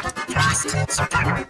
Frost Survivor.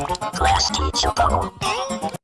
Bubble. Teacher bubble.